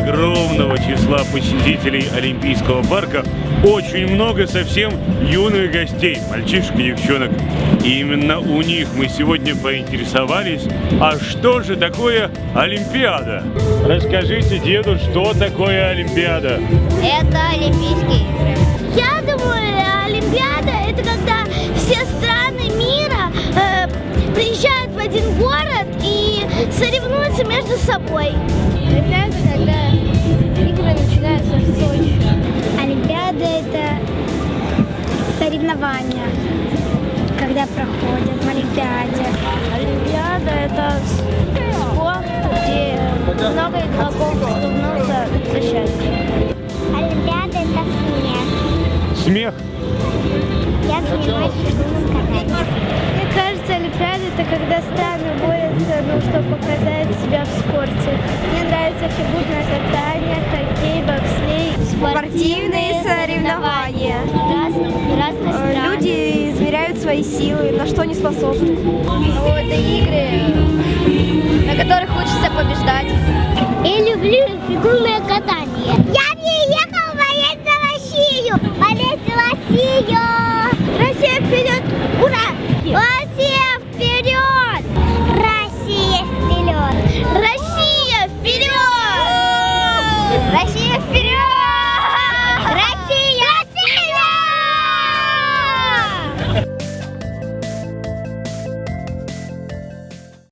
огромного числа посетителей Олимпийского парка очень много совсем юных гостей, мальчишек и девчонок. И именно у них мы сегодня поинтересовались, а что же такое Олимпиада? Расскажите деду, что такое Олимпиада? Это Олимпийские игры. Я думаю, Олимпиада это когда все страны мира э, приезжают в один город и соревнуются между собой. Олимпиада, когда игры начинаются в Сочи. Олимпиада это соревнования, когда проходят в Олимпиаде. Олимпиада это спорт, где много игроков соревнуются за счастье. Олимпиада это смех. Смех? Я занимаюсь фигурным катанием. показать себя в спорте. Мне нравится фигурное катание, хоккей, бобслей. Спортивные соревнования. Разность, э, Люди измеряют свои силы, на что они способны. Вот, это игры, на которых хочется побеждать. Я люблю фигурное катание. Я не ехал болеть за Россию! Болеть за Россию! Россия вперед!